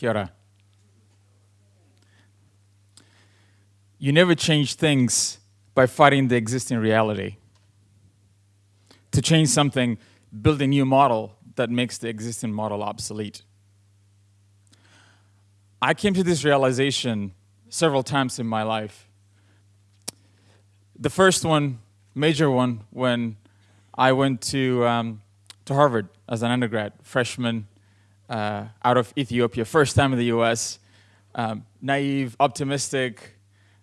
Kia ora. You never change things by fighting the existing reality. To change something, build a new model that makes the existing model obsolete. I came to this realization several times in my life. The first one, major one, when I went to, um, to Harvard as an undergrad, freshman uh, out of Ethiopia, first time in the US, um, naive, optimistic,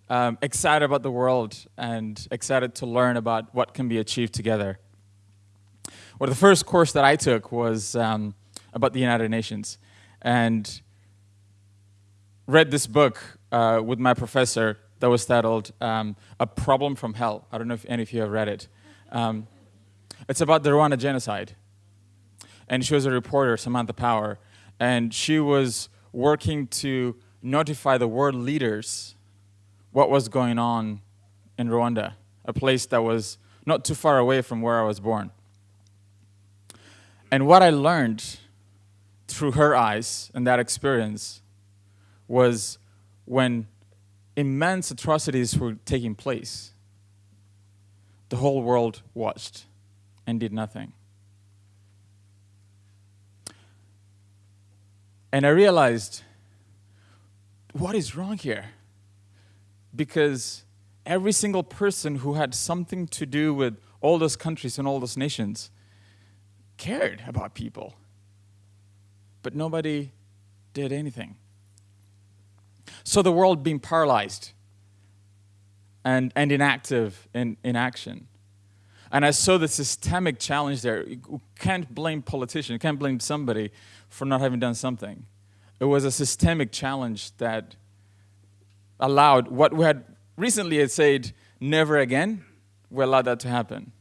um, excited about the world, and excited to learn about what can be achieved together. Well, the first course that I took was um, about the United Nations, and read this book uh, with my professor that was titled um, A Problem from Hell. I don't know if any of you have read it. Um, it's about the Rwanda genocide. And she was a reporter, Samantha Power, and she was working to notify the world leaders what was going on in Rwanda, a place that was not too far away from where I was born. And what I learned through her eyes and that experience was when immense atrocities were taking place, the whole world watched and did nothing. And I realized, what is wrong here? Because every single person who had something to do with all those countries and all those nations cared about people. But nobody did anything. So the world being paralyzed and, and inactive in, in action. And I saw the systemic challenge there. You can't blame politicians, you can't blame somebody for not having done something. It was a systemic challenge that allowed what we had recently had said, never again, we allowed that to happen.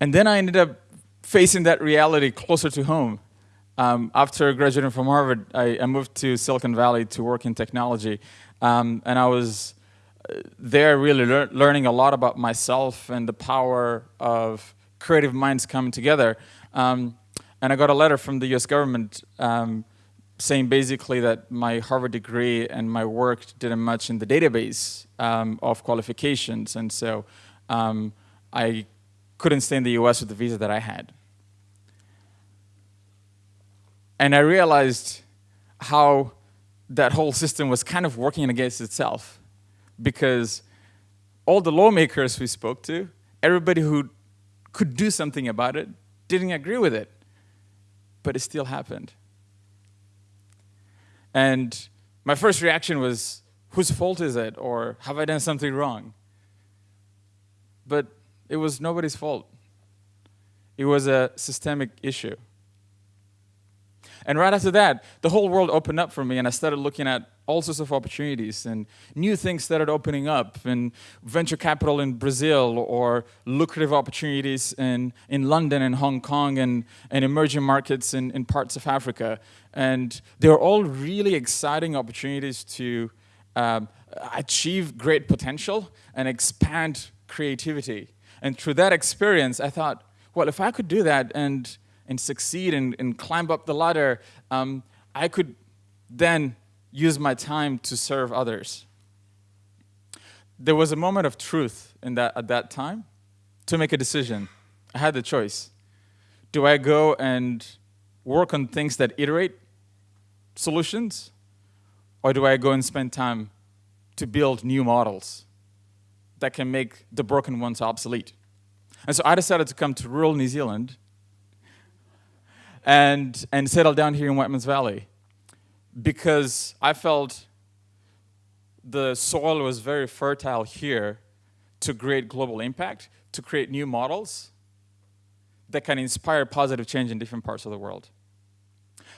And then I ended up facing that reality closer to home. Um, after graduating from Harvard, I, I, moved to Silicon Valley to work in technology. Um, and I was uh, there really lear learning a lot about myself and the power of creative minds coming together. Um, and I got a letter from the US government um, saying basically that my Harvard degree and my work didn't match in the database um, of qualifications. And so um, I couldn't stay in the US with the visa that I had. And I realized how that whole system was kind of working against itself because all the lawmakers we spoke to, everybody who could do something about it, didn't agree with it. But it still happened. And my first reaction was, whose fault is it? Or have I done something wrong? But it was nobody's fault. It was a systemic issue. And right after that, the whole world opened up for me and I started looking at all sorts of opportunities and new things started opening up and venture capital in Brazil or lucrative opportunities in, in London and Hong Kong and, and emerging markets in, in parts of Africa. And they were all really exciting opportunities to um, achieve great potential and expand creativity. And through that experience, I thought, well, if I could do that and and succeed and, and climb up the ladder, um, I could then use my time to serve others. There was a moment of truth in that, at that time to make a decision. I had the choice. Do I go and work on things that iterate solutions? Or do I go and spend time to build new models that can make the broken ones obsolete? And so I decided to come to rural New Zealand and, and settle down here in Whiteman's Valley because I felt the soil was very fertile here to create global impact, to create new models that can inspire positive change in different parts of the world.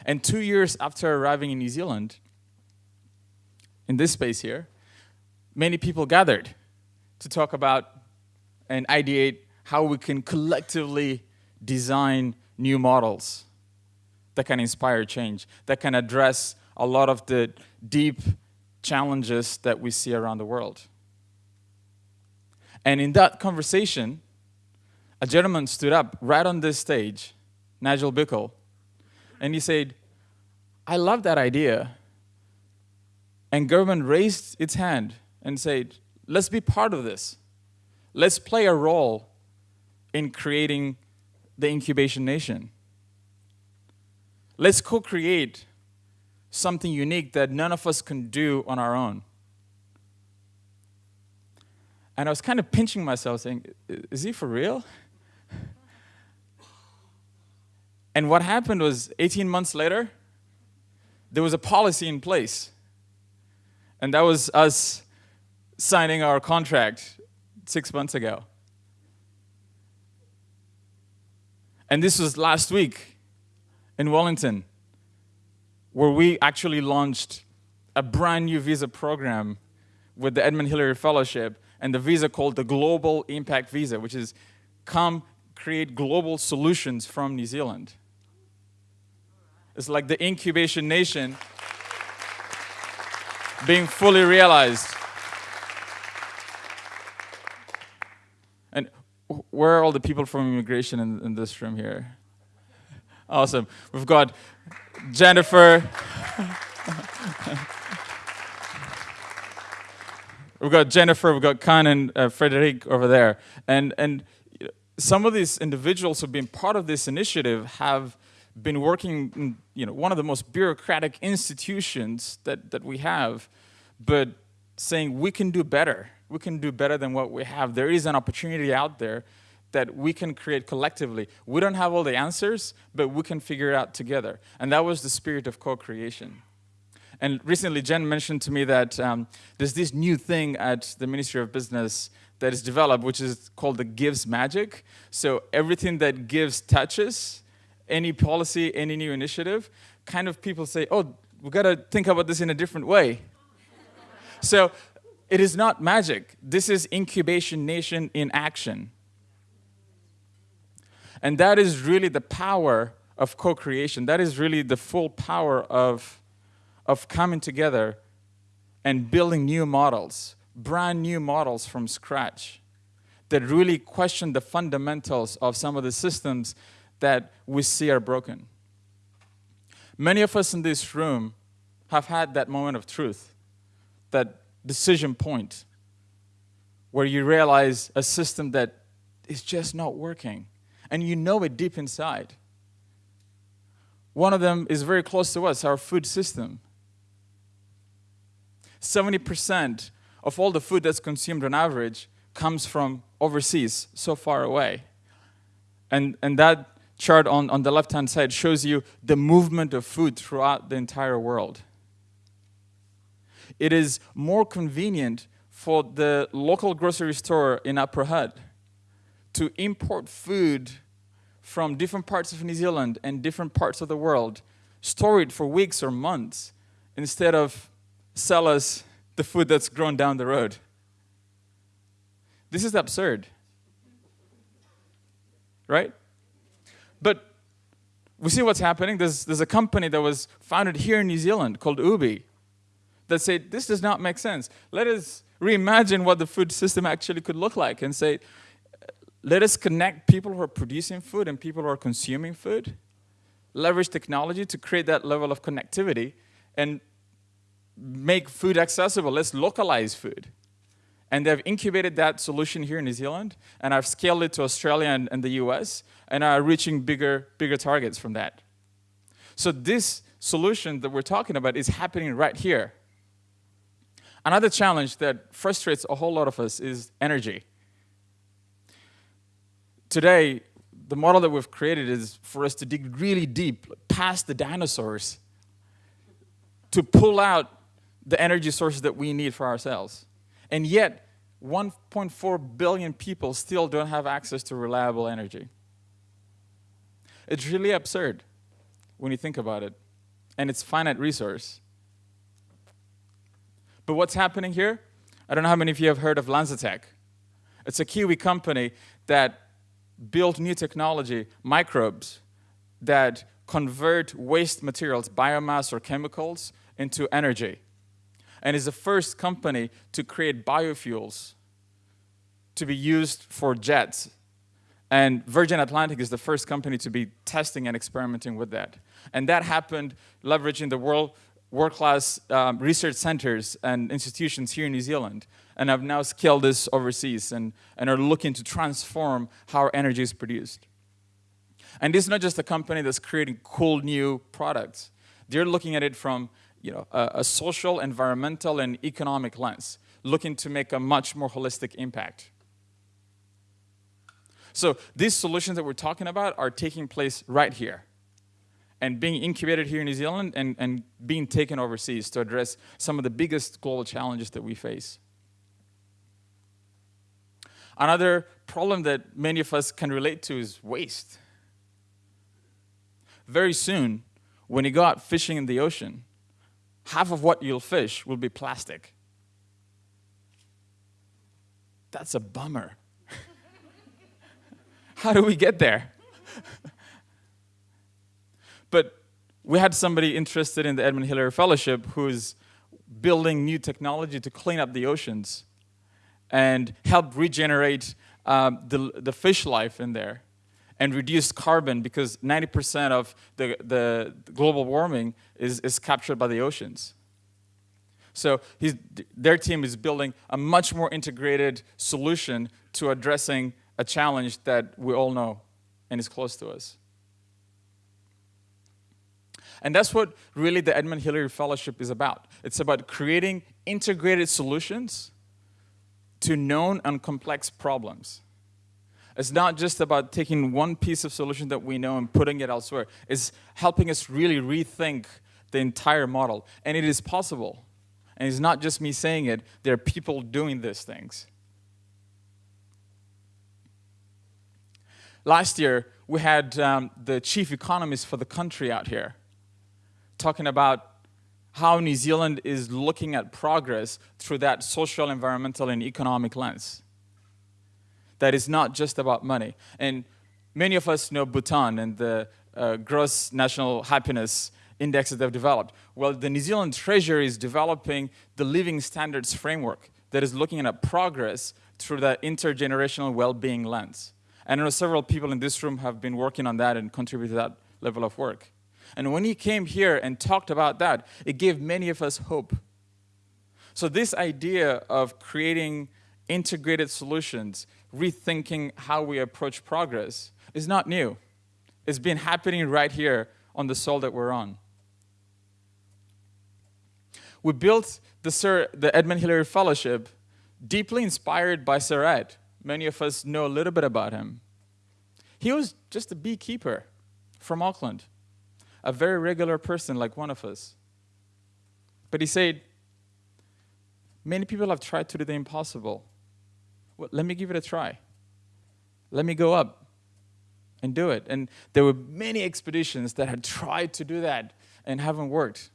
And two years after arriving in New Zealand, in this space here, many people gathered to talk about and ideate how we can collectively design new models that can inspire change, that can address a lot of the deep challenges that we see around the world. And in that conversation, a gentleman stood up right on this stage, Nigel Bickle, And he said, I love that idea. And government raised its hand and said, let's be part of this. Let's play a role in creating the incubation nation. Let's co create something unique that none of us can do on our own. And I was kind of pinching myself, saying, Is he for real? And what happened was 18 months later, there was a policy in place. And that was us signing our contract six months ago. And this was last week in Wellington, where we actually launched a brand new visa program with the Edmund Hillary Fellowship and the visa called the Global Impact Visa, which is come create global solutions from New Zealand. It's like the incubation nation being fully realized. And where are all the people from immigration in, in this room here? Awesome. We've got Jennifer. we've got Jennifer, we've got Khan and uh, Frederic over there. And, and some of these individuals who've been part of this initiative have been working in you know, one of the most bureaucratic institutions that, that we have, but saying we can do better. We can do better than what we have. There is an opportunity out there that we can create collectively. We don't have all the answers, but we can figure it out together. And that was the spirit of co-creation. And recently, Jen mentioned to me that um, there's this new thing at the Ministry of Business that is developed, which is called the Gives Magic. So everything that gives touches, any policy, any new initiative, kind of people say, oh, we've got to think about this in a different way. so it is not magic. This is incubation nation in action. And that is really the power of co-creation. That is really the full power of, of coming together and building new models, brand new models from scratch that really question the fundamentals of some of the systems that we see are broken. Many of us in this room have had that moment of truth, that decision point, where you realize a system that is just not working and you know it deep inside. One of them is very close to us, our food system. 70% of all the food that's consumed on average comes from overseas, so far away. And, and that chart on, on the left-hand side shows you the movement of food throughout the entire world. It is more convenient for the local grocery store in Upper Hutt to import food from different parts of New Zealand and different parts of the world, store it for weeks or months, instead of sell us the food that's grown down the road. This is absurd. Right? But we see what's happening. There's, there's a company that was founded here in New Zealand called Ooooby that said, this does not make sense. Let us reimagine what the food system actually could look like and say, let us connect people who are producing food and people who are consuming food, leverage technology to create that level of connectivity, and make food accessible. Let's localize food. And they've incubated that solution here in New Zealand, and I've scaled it to Australia and, and the US, and are reaching bigger, bigger targets from that. So this solution that we're talking about is happening right here. Another challenge that frustrates a whole lot of us is energy today, the model that we've created is for us to dig really deep, past the dinosaurs, to pull out the energy sources that we need for ourselves. And yet, 1.4 billion people still don't have access to reliable energy. It's really absurd when you think about it. And it's finite resource. But what's happening here? I don't know how many of you have heard of LanzaTech. It's a Kiwi company that built new technology, microbes, that convert waste materials, biomass or chemicals, into energy. And is the first company to create biofuels to be used for jets And Virgin Atlantic is the first company to be testing and experimenting with that. And that happened leveraging the world world-class um, research centers and institutions here in New Zealand and have now scaled this overseas and, and are looking to transform how energy is produced. And this is not just a company that's creating cool new products. They're looking at it from you know, a, a social, environmental, and economic lens, looking to make a much more holistic impact. So these solutions that we're talking about are taking place right here and being incubated here in New Zealand and, and being taken overseas to address some of the biggest global challenges that we face. Another problem that many of us can relate to is waste. Very soon, when you go out fishing in the ocean, half of what you'll fish will be plastic. That's a bummer. How do we get there? but we had somebody interested in the Edmund Hillary Fellowship who's building new technology to clean up the oceans and help regenerate um, the, the fish life in there and reduce carbon because 90% of the, the global warming is, is captured by the oceans. So their team is building a much more integrated solution to addressing a challenge that we all know and is close to us. And that's what really the Edmund Hillary Fellowship is about. It's about creating integrated solutions to known and complex problems. It's not just about taking one piece of solution that we know and putting it elsewhere. It's helping us really rethink the entire model. And it is possible. And it's not just me saying it, there are people doing these things. Last year, we had um, the chief economist for the country out here talking about how New Zealand is looking at progress through that social, environmental, and economic lens. That is not just about money. And many of us know Bhutan and the uh, gross national happiness index that they've developed. Well, the New Zealand Treasury is developing the living standards framework that is looking at progress through that intergenerational well-being lens. And I know several people in this room have been working on that and contributed to that level of work. And when he came here and talked about that, it gave many of us hope. So this idea of creating integrated solutions, rethinking how we approach progress, is not new. It's been happening right here on the soil that we're on. We built the, Sir, the Edmund Hillary Fellowship deeply inspired by Sir Ed, Many of us know a little bit about him. He was just a beekeeper from Auckland, a very regular person like one of us. But he said, Many people have tried to do the impossible. Well, let me give it a try. Let me go up and do it. And there were many expeditions that had tried to do that and haven't worked.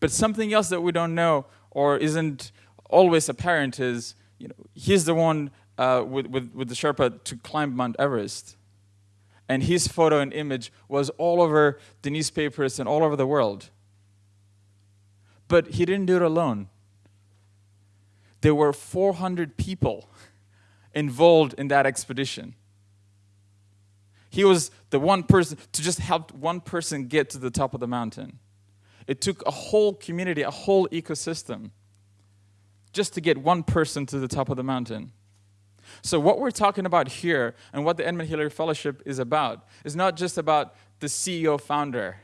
But something else that we don't know or isn't always apparent is you know, he's the one uh, with, with, with the Sherpa to climb Mount Everest. And his photo and image was all over the newspapers and all over the world. But he didn't do it alone. There were 400 people involved in that expedition. He was the one person to just help one person get to the top of the mountain. It took a whole community, a whole ecosystem just to get one person to the top of the mountain. So what we're talking about here and what the Edmund Hillary Fellowship is about is not just about the CEO founder.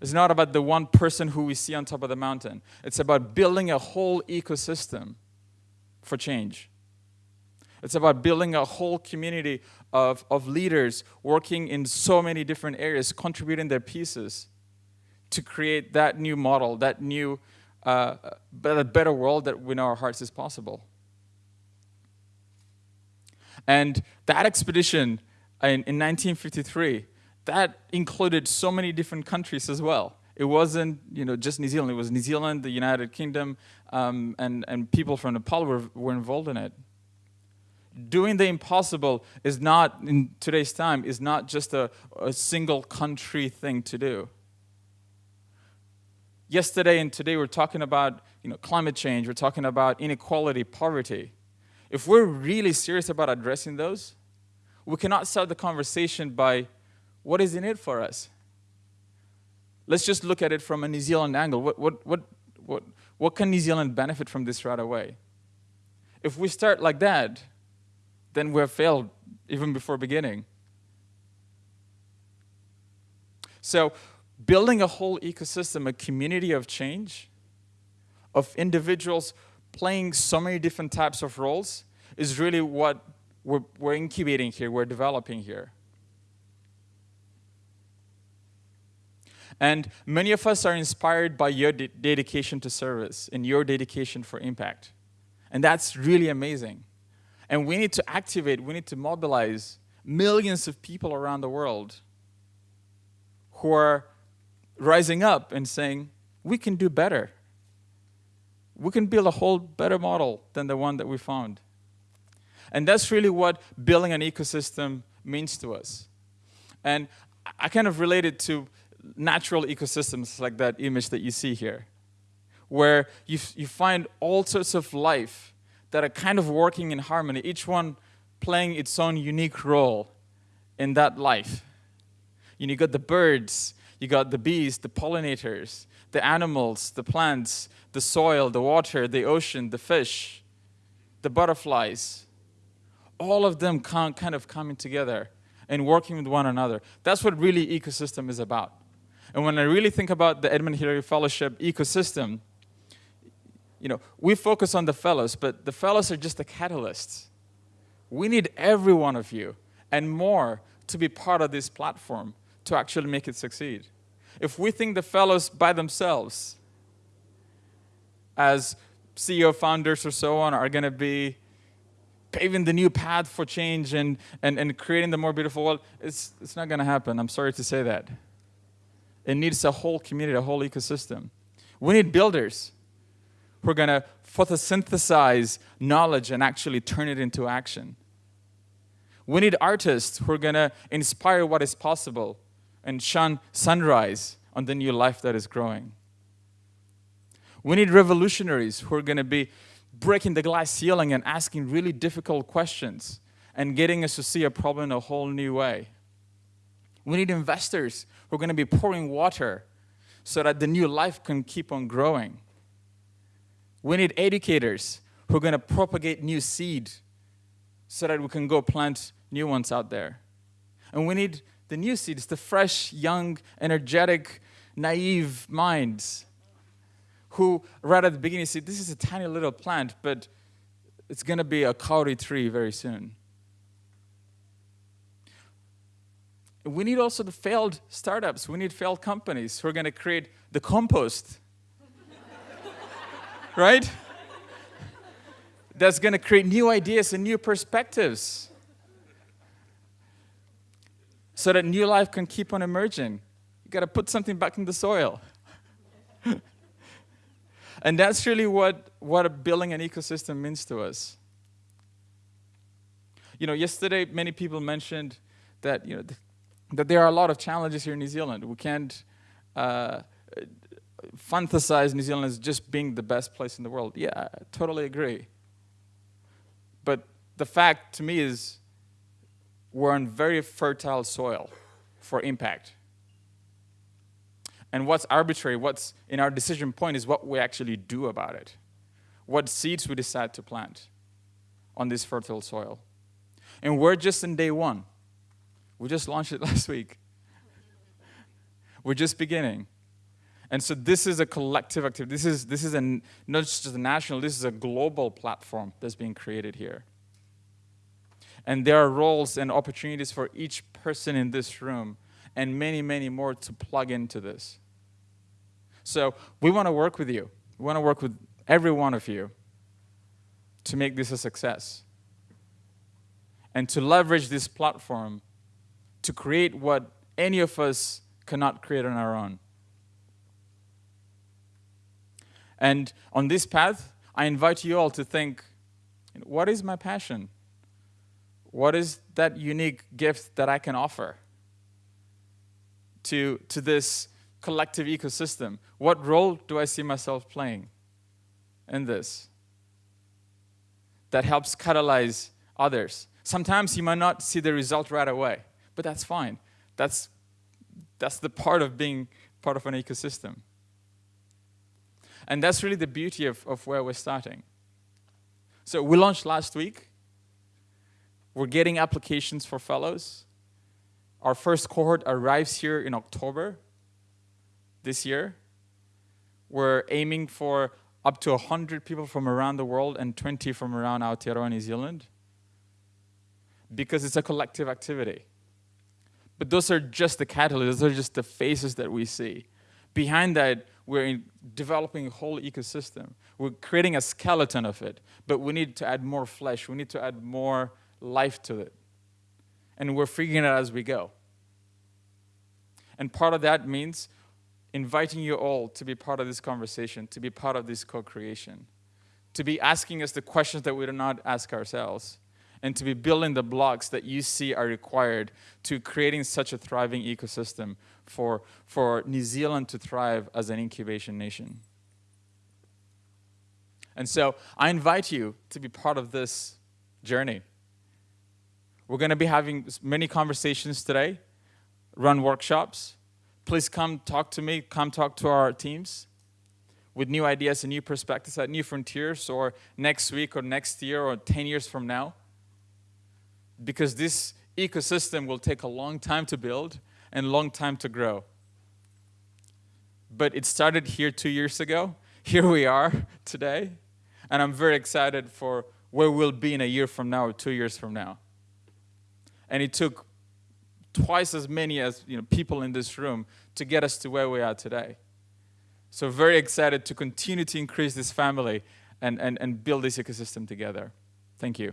It's not about the one person who we see on top of the mountain. It's about building a whole ecosystem for change. It's about building a whole community of, of leaders working in so many different areas, contributing their pieces to create that new model, that new uh, better world that we know our hearts is possible. And that expedition in, in 1953, that included so many different countries as well. It wasn't you know, just New Zealand, it was New Zealand, the United Kingdom, um, and, and people from Nepal were, were involved in it. Doing the impossible is not, in today's time, is not just a, a single country thing to do yesterday and today we're talking about you know, climate change, we're talking about inequality, poverty. If we're really serious about addressing those, we cannot start the conversation by what is in it for us? Let's just look at it from a New Zealand angle. What, what, what, what, what can New Zealand benefit from this right away? If we start like that, then we have failed even before beginning. So, building a whole ecosystem, a community of change, of individuals playing so many different types of roles, is really what we're, we're incubating here, we're developing here. And many of us are inspired by your de dedication to service and your dedication for impact. And that's really amazing. And we need to activate, we need to mobilize millions of people around the world who are rising up and saying, we can do better. We can build a whole better model than the one that we found. And that's really what building an ecosystem means to us. And I kind of relate it to natural ecosystems like that image that you see here, where you, you find all sorts of life that are kind of working in harmony, each one playing its own unique role in that life. You, know, you got the birds, you got the bees, the pollinators, the animals, the plants, the soil, the water, the ocean, the fish, the butterflies. All of them kind of coming together and working with one another. That's what really ecosystem is about. And when I really think about the Edmund Hillary Fellowship ecosystem, you know, we focus on the fellows, but the fellows are just the catalysts. We need every one of you and more to be part of this platform to actually make it succeed. If we think the fellows by themselves, as CEO founders or so on, are going to be paving the new path for change and, and, and creating the more beautiful world, it's, it's not going to happen. I'm sorry to say that. It needs a whole community, a whole ecosystem. We need builders who are going to photosynthesize knowledge and actually turn it into action. We need artists who are going to inspire what is possible and shine sunrise on the new life that is growing. We need revolutionaries who are going to be breaking the glass ceiling and asking really difficult questions and getting us to see a problem in a whole new way. We need investors who are going to be pouring water so that the new life can keep on growing. We need educators who are going to propagate new seed so that we can go plant new ones out there. And we need the new seeds, the fresh, young, energetic, naive minds who right at the beginning say, this is a tiny little plant, but it's going to be a kauri tree very soon. We need also the failed startups. We need failed companies who are going to create the compost. right? That's going to create new ideas and new perspectives so that new life can keep on emerging. You got to put something back in the soil. and that's really what, what building an ecosystem means to us. You know, yesterday many people mentioned that, you know, th that there are a lot of challenges here in New Zealand. We can't uh, fantasize New Zealand as just being the best place in the world. Yeah, I totally agree. But the fact to me is we're on very fertile soil for impact. And what's arbitrary, what's in our decision point is what we actually do about it. What seeds we decide to plant on this fertile soil. And we're just in day one. We just launched it last week. we're just beginning. And so this is a collective activity. This is, this is a, not just a national, this is a global platform that's being created here. And there are roles and opportunities for each person in this room and many, many more to plug into this. So we want to work with you. We want to work with every one of you to make this a success and to leverage this platform to create what any of us cannot create on our own. And on this path, I invite you all to think, what is my passion? What is that unique gift that I can offer to, to this collective ecosystem? What role do I see myself playing in this? That helps catalyze others, Sometimes you might not see the result right away, but that's fine. That's, that's the part of being part of an ecosystem. And that's really the beauty of, of where we're starting. So we launched last week. We're getting applications for fellows. Our first cohort arrives here in October this year. We're aiming for up to 100 people from around the world and 20 from around Aotearoa, New Zealand, because it's a collective activity. But those are just the catalysts, those are just the faces that we see. Behind that, we're developing a whole ecosystem. We're creating a skeleton of it, but we need to add more flesh. We need to add more life to it. And we're figuring it out as we go. And part of that means inviting you all to be part of this conversation, to be part of this co-creation, to be asking us the questions that we do not ask ourselves, and to be building the blocks that you see are required to creating such a thriving ecosystem for, for New Zealand to thrive as an incubation nation. And so I invite you to be part of this journey. We're going to be having many conversations today, run workshops. Please come talk to me, come talk to our teams with new ideas and new perspectives at New Frontiers or next week or next year or 10 years from now. Because this ecosystem will take a long time to build and long time to grow. But it started here two years ago. Here we are today. And I'm very excited for where we'll be in a year from now or two years from now and it took twice as many as you know, people in this room to get us to where we are today. So very excited to continue to increase this family and, and, and build this ecosystem together. Thank you.